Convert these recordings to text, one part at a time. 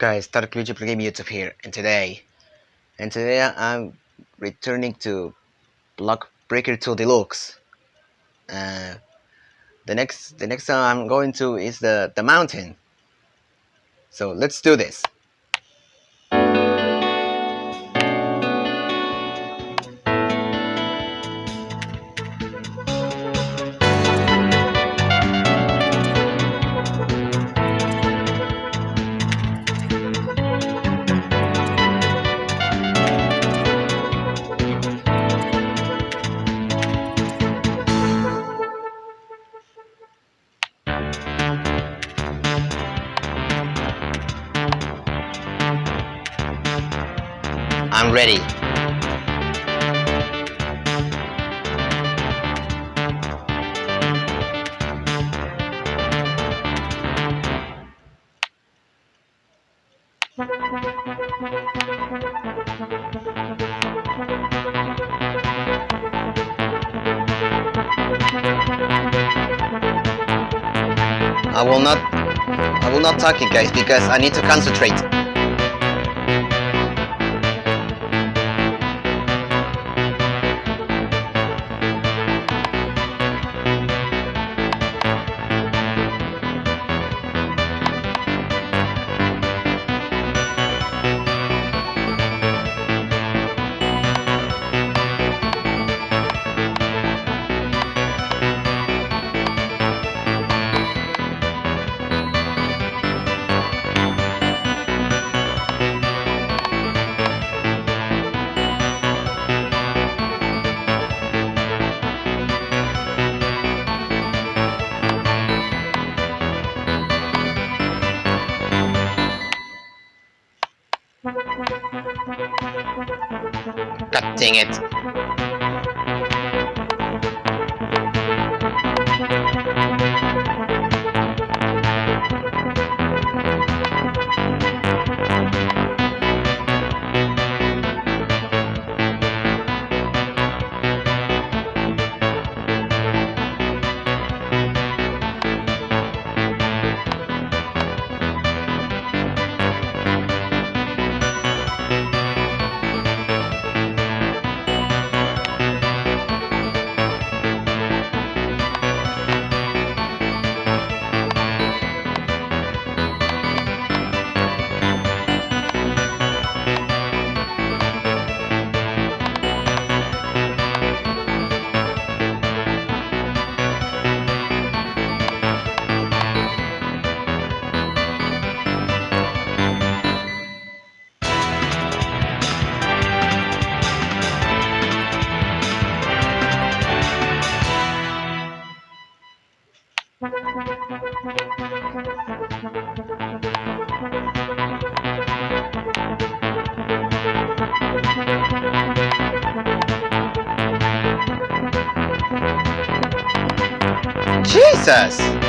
Guys, Dark Luigi Game YouTube here, and today, and today I'm returning to Block Breaker 2 Deluxe. Uh, the next, the next time I'm going to is the the mountain. So let's do this. I'm ready. I will not I will not talk you guys because I need to concentrate. Dang it. Jesus!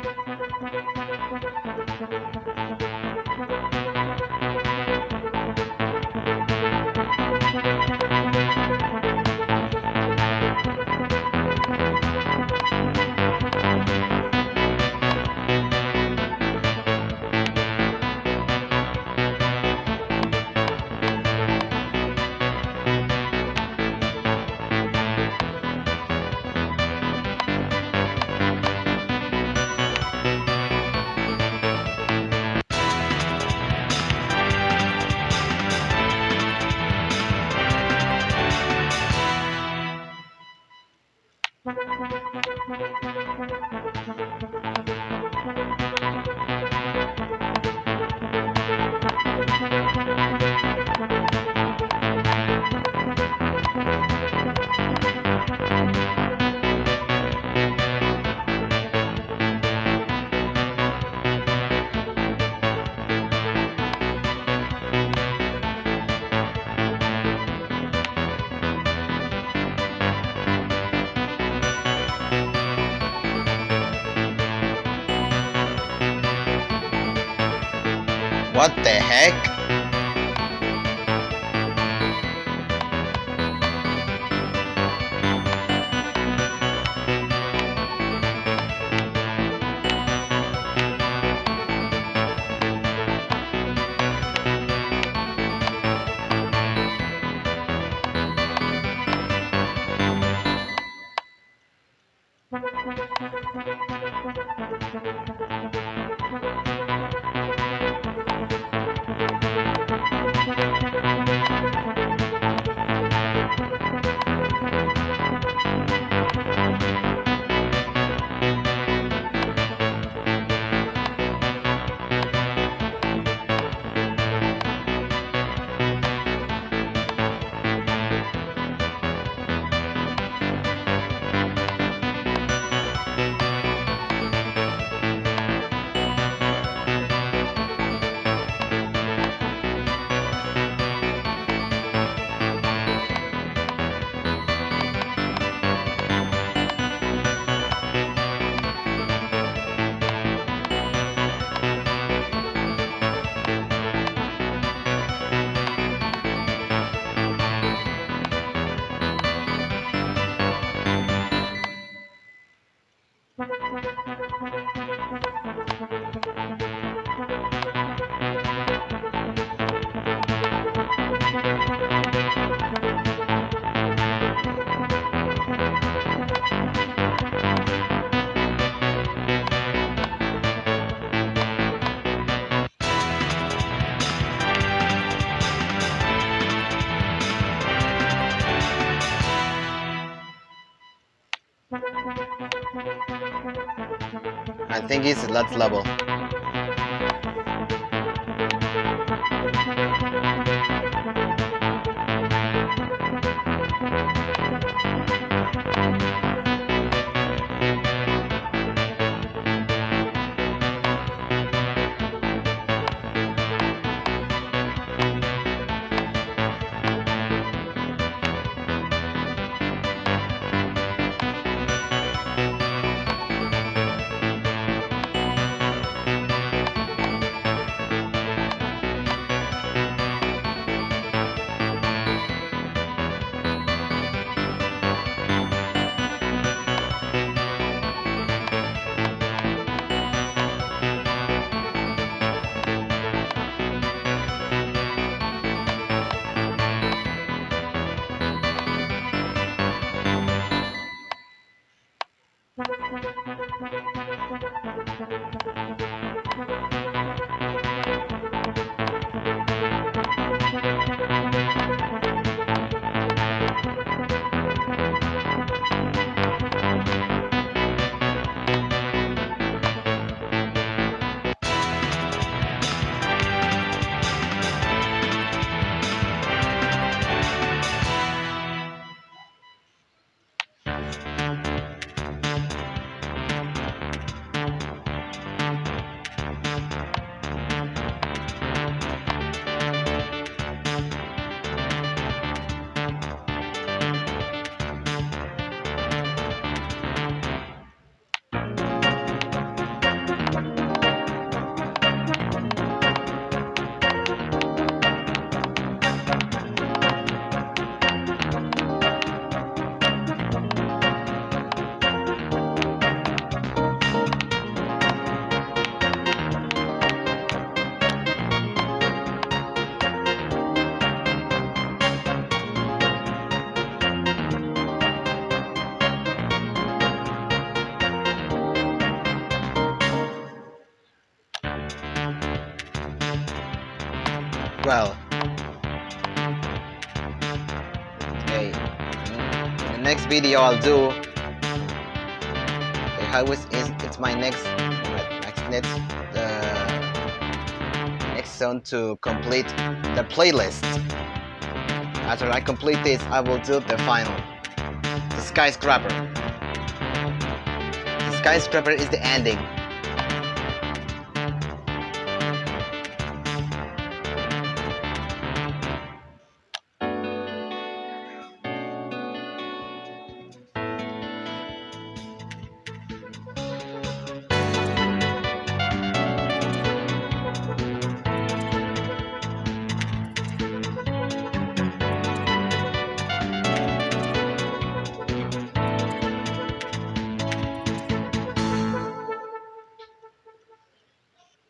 Thank you. What the heck? I think it's that level. Well. Okay, the next video I'll do. Okay, how is, is it's my next next next uh, next zone to complete the playlist. After I complete this, I will do the final. The skyscraper. The skyscraper is the ending.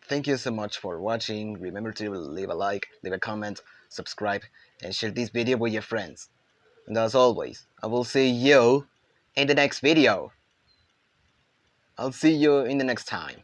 Thank you so much for watching. Remember to leave a like, leave a comment, subscribe, and share this video with your friends. And as always, I will see you in the next video. I'll see you in the next time.